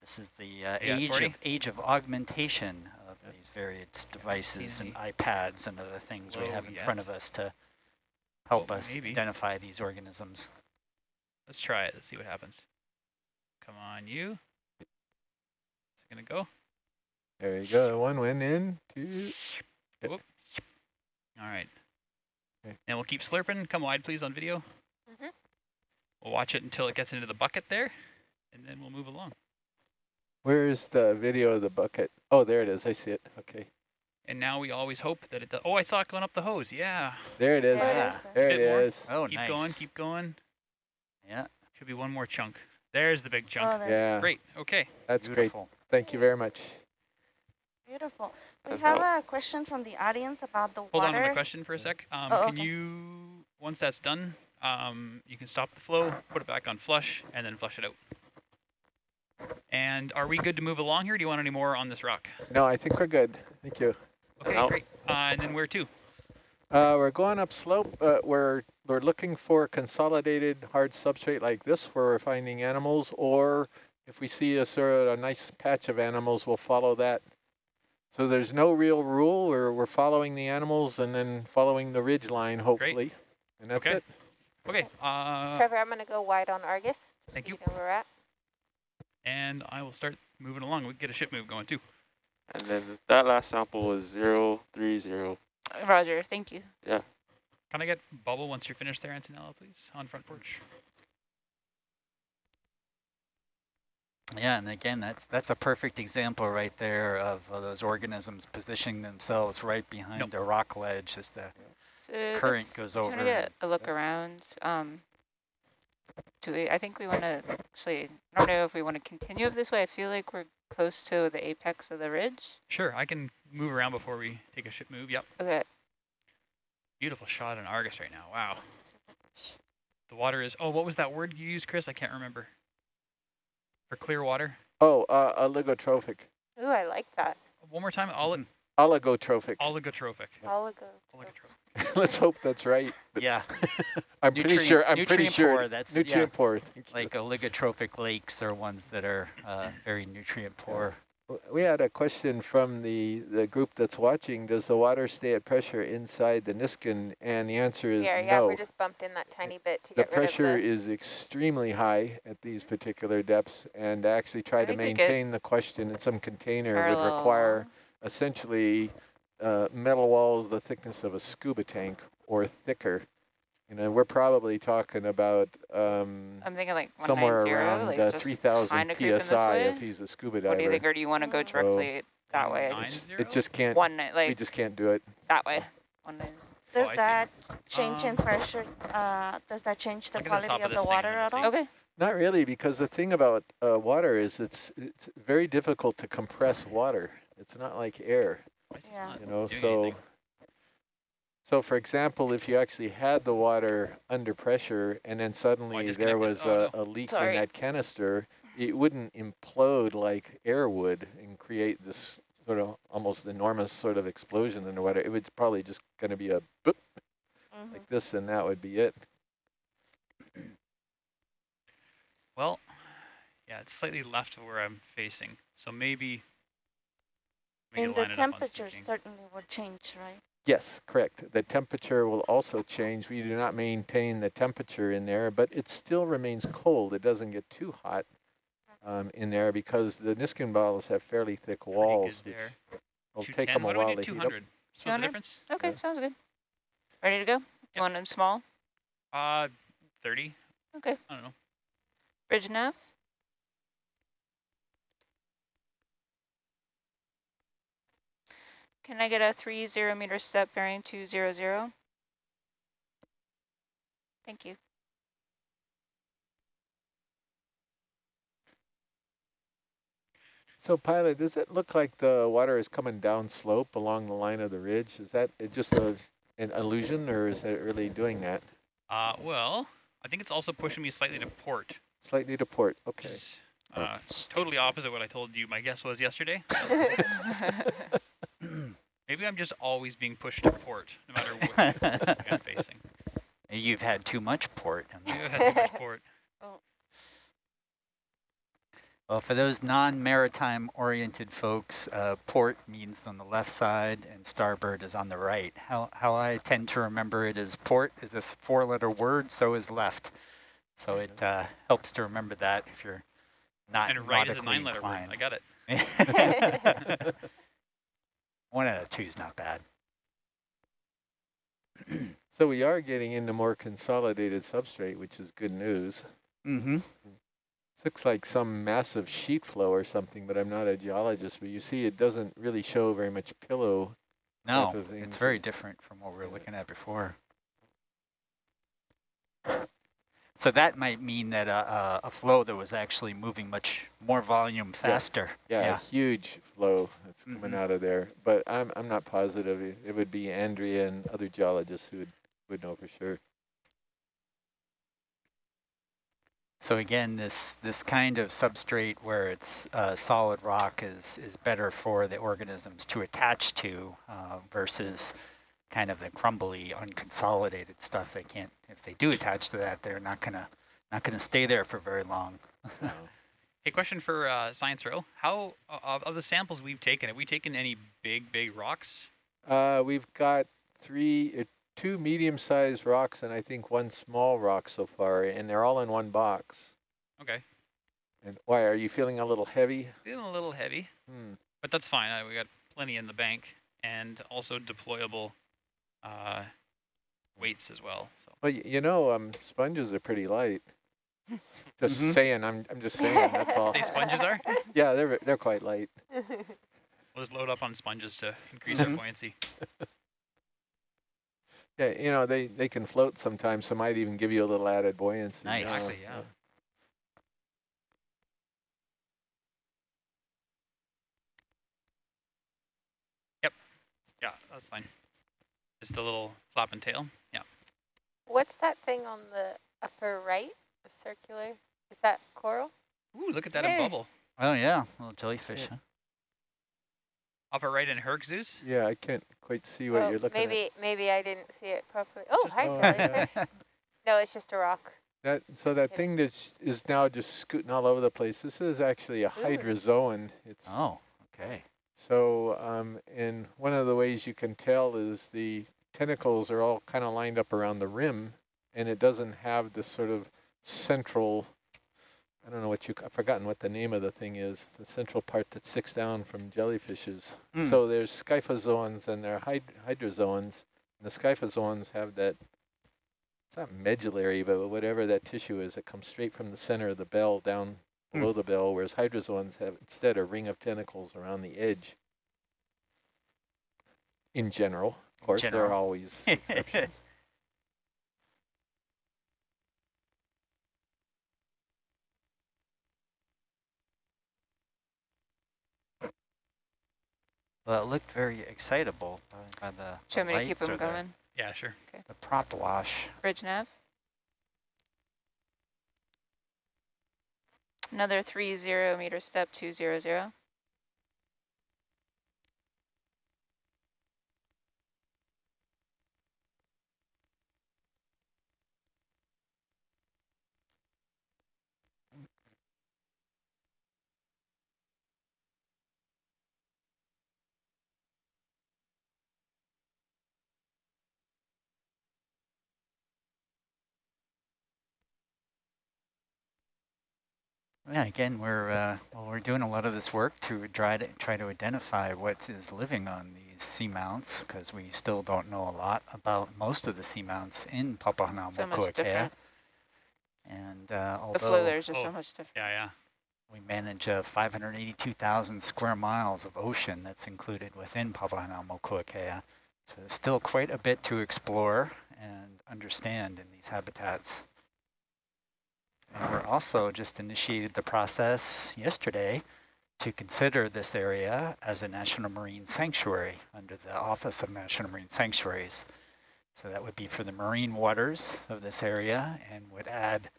This is the uh,
You got
age
40?
of age of augmentation of these various devices and iPads and other things we have in
yeah.
front of us to help
Well,
us
maybe.
identify these organisms.
Let's try it. Let's see what happens. Come on, you. Is it going to go?
There you go. One went in, two.
Whoop. All right.
Okay.
And we'll keep slurping. Come wide, please, on video.
Mhm.
We'll watch it until it gets into the bucket there, and then we'll move along.
Where's the video of the bucket? Oh, there it is. I see it. Okay.
And now we always hope that it does. Oh, I saw it going up the hose. Yeah.
There it is.
Yeah.
There
Spit
it
more.
Oh,
keep
nice.
going, keep going.
Yeah,
Should be one more chunk. There's the big chunk.
Oh, there's
Yeah,
Great. Okay.
that's great.
Beautiful.
Thank you very much.
beautiful. We
That's
have
all.
a question from the audience about the
Hold
water.
on to the question for a sec. Um,
Oh,
can
okay.
you, once that's done, um, you can stop the flow, put it back on flush, and then flush it out. And are we good to move along here? Do you want any more on this rock?
No, I think we're good. Thank you.
Okay,
Out.
great. Uh, and then where to?
Uh, we're going up slope. Uh, we're we're looking for consolidated hard substrate like this where we're finding animals, or if we see a sort of a nice patch of animals, we'll follow that. So there's no real rule. We're we're following the animals and then following the ridge line, hopefully, Great. and that's
Okay.
it.
Okay. Uh,
Trevor, I'm going to go wide on Argus.
thank you.
know where we're at.
And I will start moving along. We can get a ship move going too.
And then that last sample was zero three zero.
Roger, thank you.
Yeah.
Can I get bubble once you're finished there, Antonella, please, on front porch?
Yeah, and again, that's that's a perfect example right there of uh, those organisms positioning themselves right behind
Nope.
a rock ledge as the
So
current
this-
goes
just
over.
want to get a look around. Um, do we? I think we want to actually. I don't know if we want to continue it this way. I feel like we're close to the apex of the ridge.
Sure, I can move around before we take a ship move. Yep.
Okay.
Beautiful shot in Argus right now. Wow. The water is, oh, what was that word you used, Chris? I can't remember. For clear water?
Oh, uh, oligotrophic,
Ooh, I like that.
One more time, Oli
oligotrophic.
oligotrophic.
Oligo.
Oligotrophic.
Let's hope that's right.
Yeah,
I'm pretty sure. I'm pretty sure.
poor, that's-
nutrient
yeah.
poor. thank you.
like oligotrophic lakes are ones that are uh, very nutrient poor.
W- We had a question from the, the group that's watching. Does the water stay at pressure inside the Niskin? And the answer is
Yeah, yeah,
no.
we're just bumped in that tiny bit to
the
get rid of
pressure
the...
is extremely high at these particular depths. And to actually try
I
to
we
maintain the question in some container would require essentially uh, metal walls the thickness of a scuba tank or thicker. You know, we're probably talking about um,
I'm thinking like
somewhere around
like
uh, 3,000
kinda creeping this
psi if he's a scuba diver.
What do you think, or do you want to go directly that way?
Nine
It just can't.
One night,
we
like
just can't do it.
that way. One night.
Does
I see.
that change in
Um,
pressure? Uh, does that change the
Look at the
quality
of
of the
this
water at all?
Okay.
Not really, because the thing about uh, water is it's it's very difficult to compress water. It's not like air,
Why is this
Yeah.
you know. So,
anything?
So for example, if you actually had the water under pressure and then suddenly there was
Oh,
a, a leak
Sorry.
in that canister, it wouldn't implode like air would and create this sort of almost enormous sort of explosion in the water. It was probably just going to be a boop
Mhm.
like this, and that would be it.
Well, yeah, it's slightly left of where I'm facing. So maybe we
And the
line it up on
temperature certainly will change, right?
Yes, correct. The temperature will also change. We do not maintain the temperature in there, but it still remains cold. It doesn't get too hot um, in there because the Niskin bottles have fairly thick walls,
good
which
there.
will take them a while to
do?
heat up.
200. Split the difference?
Okay,
Yeah.
sounds good. Ready to go? You want them small?
Uh, 30.
Okay.
I don't know.
Bridge nav? Can I get a three zero meter step bearing two zero zero? Thank you.
So pilot, does it look like the water is coming down slope along the line of the ridge? Is that it just a, an illusion or is it really doing that?
Uh, well, I think it's also pushing me slightly to port.
Slightly to port, okay.
is, Uh, totally opposite what I told you my guess was yesterday. Maybe I'm just always being pushed to port, no matter which way I'm facing.
You've had too much port. in
Maybe
this.
I've had too much port.
Well, for those non-maritime oriented folks, uh, port means on the left side and starboard is on the right. How, how I tend to remember it is port is a four-letter word, so is left. So it uh, helps to remember that if you're not
And right is a nine-letter word. I got it.
One out of two is not bad.
So we are getting into more consolidated substrate, which is good news.
Mm-hmm.
Looks like some massive sheet flow or something, but I'm not a geologist. But you see, it doesn't really show very much pillow.
No, it's very different from what we were looking at before. So that might mean that a, a, a flow that was actually moving much more volume faster.
Yeah, yeah, a huge flow that's coming out of there. But I'm I'm not positive. It, it would be Andrea and other geologists who would, would know for sure.
So again, this this kind of substrate where it's uh, solid rock is is better for the organisms to attach to uh, versus kind of the crumbly, unconsolidated stuff. They can't if they do attach to that, they're not gonna not gonna stay there for very long.
Hey, question for uh, Science Row. How, uh, of, of the samples we've taken, have we taken any big, big rocks?
Uh, we've got three, uh, two medium-sized rocks and I think one small rock so far, and they're all in one box.
Okay.
And why, are you feeling a little heavy?
Feeling a little heavy,
Hmm.
but that's fine. Uh, we got plenty in the bank and also deployable uh, weights as well. So
Well, you know, um, sponges are pretty light. Just
Mhm.
saying, I'm, I'm just saying, that's all.
They sponges are?
Yeah, they're, they're quite light.
we'll just load up on sponges to increase our
Mhm.
buoyancy.
Yeah, you know, they, they can float sometimes, so might even give you a little added buoyancy.
Nice.
Exactly, yeah. Yep. Yeah, that's fine. Just the little flap and tail. Yeah.
What's that thing on the upper right? The circular? Is that coral?
Ooh, look at that
Hey.
in bubble.
Oh yeah, little jellyfish. Huh?
Upper right in Herc Zeus.
Yeah, I can't quite see what
Oh,
you're looking
maybe
at.
maybe maybe I didn't see it properly. Oh,
just-
hi
Oh,
jellyfish. no, it's just a rock.
That, so that thing that is now just scooting all over the place, this is actually a hydrozoan. It's
Oh, okay.
So, um, and one of the ways you can tell is the tentacles are all kind of lined up around the rim, and it doesn't have this sort of central, I don't know what you, I've forgotten what the name of the thing is, the central part that sticks down from jellyfishes.
Hmm.
So there's scyphozoans and there are hyd hydrozoans, and the scyphozoans have that, it's not medullary, but whatever that tissue is, it comes straight from the center of the bell down
Hmm.
below the bell, whereas hydrozoans have instead a ring of tentacles around the edge. In general, of course, there are always exceptions.
Well, it looked very excitable by, by the,
Do you
the
want me to keep them
or the-
going?
Yeah, sure. Okay.
The prop wash.
Bridge nav. Another 30 meter step 200.
Yeah, again, we're uh, well, we're doing a lot of this work to try to try to identify what is living on these seamounts because we still don't know a lot about most of the seamounts in Papahanaumokuakea.
So much different.
And uh, although
The flow there is just
oh,
so much different.
Yeah, yeah.
we manage uh, 582,000 square miles of ocean that's included within Papahanaumokuakea, so there's still quite a bit to explore and understand in these habitats. We're also just initiated the process yesterday to consider this area as a National Marine Sanctuary under the Office of National Marine Sanctuaries. So that would be for the marine waters of this area and would add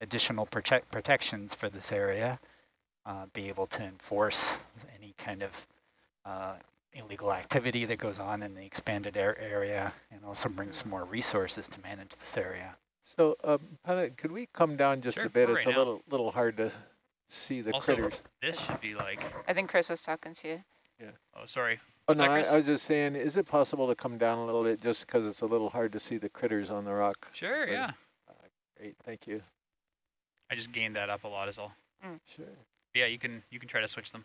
additional protect protections for this area, uh, be able to enforce any kind of uh, illegal activity that goes on in the expanded area and also bring some more resources to manage this area.
So, um, pilot, could we come down just
Sure,
a bit? It's
right
a
now.
little little hard to see the
also,
critters.
this should be like.
I think Chris was talking to you. Yeah.
Oh, sorry.
Oh
What's
no, I, I was just saying, is it possible to come down a little bit just because it's a little hard to see the critters on the rock?
Sure,
Right.
yeah.
Great, thank you.
I just gained that up a lot is all.
Sure.
Yeah, you can you can try to switch them.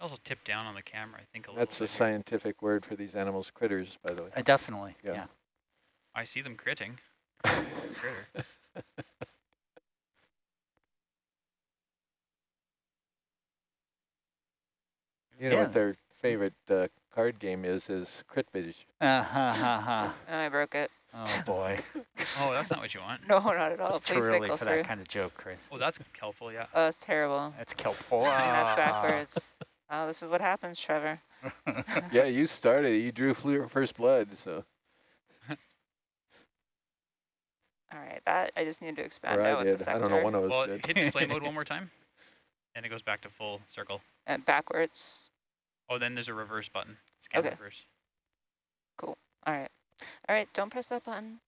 Also tip down on the camera, I think a little
That's the
bit here.
scientific word for these animals, critters, by the way.
Uh, definitely,
Yeah.
yeah.
I see them critting. Critter.
You know
Yeah.
what their favorite uh, card game is, is Critbridge.
Uh, ha, ha, ha.
Oh, I broke it.
Oh boy.
Oh, that's not what you want.
No, not at all.
It's too early for
through.
that kind of joke, Chris.
Oh, that's helpful, yeah.
Oh, it's terrible.
That's kelpful.
That's
Ah.
backwards. Oh, this is what happens, Trevor.
yeah, you started. You drew first blood, so
All right, that I just need to expand
or I
out with the
did.
sector.
I don't know. One of us
Well,
did.
hit display mode one more time, and it goes back to full circle.
And backwards.
Oh, then there's a reverse button. Scan
Okay.
reverse. Cool.
All right. All right, don't press that button.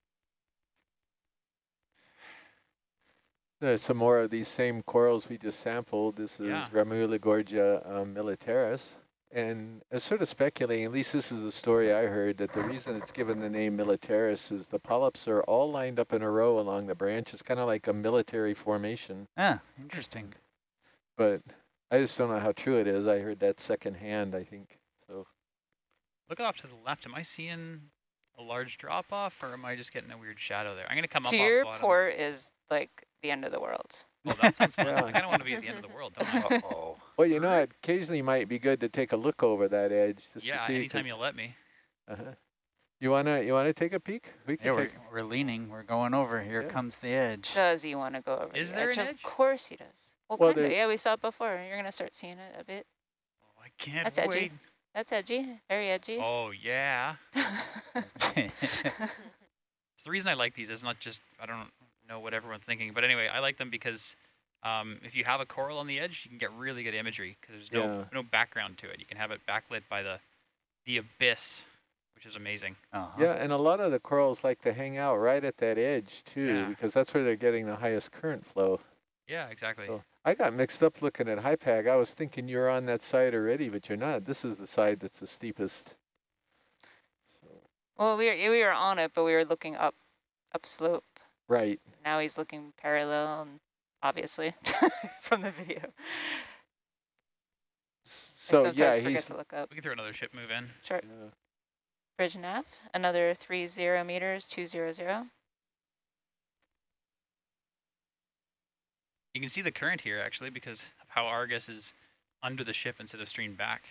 There's some more of these same corals we just sampled. This is
Yeah.
Ramuligorgia um, militaris. And I was sort of speculating, at least this is the story I heard, that the reason it's given the name militaris is the polyps are all lined up in a row along the branch. It's kind of like a military formation.
Ah, interesting.
But I just don't know how true it is. I heard that secondhand, I think. So
Look off to the left. Am I seeing a large drop off, or am I just getting a weird shadow there? I'm gonna come
so
up
your
off bottom.
port is like the end of the world.
Well, that sounds fun. I kind of want to be at the end of the world, don't I?
Uh-oh.
Well, you know, it occasionally might be good to take a look over that edge just
yeah,
to see.
anytime
'cause-
you'll let me.
uh-huh. You wanna you wanna take a peek? We can
Yeah, we're,
take.
we're leaning. We're going over. Here
Yeah.
comes the edge.
Does he want to go over
Is
the
there
edge?
an
Of course he does. Well,
Well,
kind of. Yeah, we saw it before. You're going to start seeing it a bit.
Oh, I can't
That's edgy. That's edgy. Very edgy.
Oh yeah. The reason I like these is not just I don't know what everyone's thinking, but anyway, I like them because um, if you have a coral on the edge, you can get really good imagery because there's no
Yeah.
no background to it. You can have it backlit by the the abyss, which is amazing.
uh-huh.
Yeah, and a lot of the corals like to hang out right at that edge too,
Yeah.
because that's where they're getting the highest current flow.
Yeah, exactly.
So I got mixed up looking at HYPACK. I was thinking you're on that side already, but you're not. This is the side that's the steepest. So,
well, we were, we were on it, but we were looking up, upslope.
Right.
Now he's looking parallel, and obviously, from the video. I
So
sometimes
yeah,
forget
he's
to look up.
We can throw another ship move in.
Sure.
yeah.
Bridge nav, another three zero meters, two zero zero.
You can see the current here actually because of how Argus is under the ship instead of streamed back.